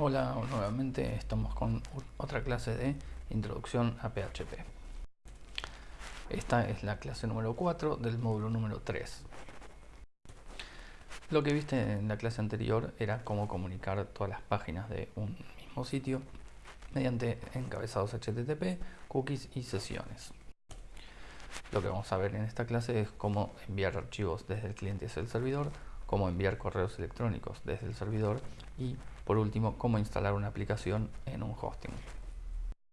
Hola, nuevamente estamos con otra clase de Introducción a PHP. Esta es la clase número 4 del módulo número 3. Lo que viste en la clase anterior era cómo comunicar todas las páginas de un mismo sitio mediante encabezados HTTP, cookies y sesiones. Lo que vamos a ver en esta clase es cómo enviar archivos desde el cliente hacia el servidor, cómo enviar correos electrónicos desde el servidor y por último, cómo instalar una aplicación en un hosting.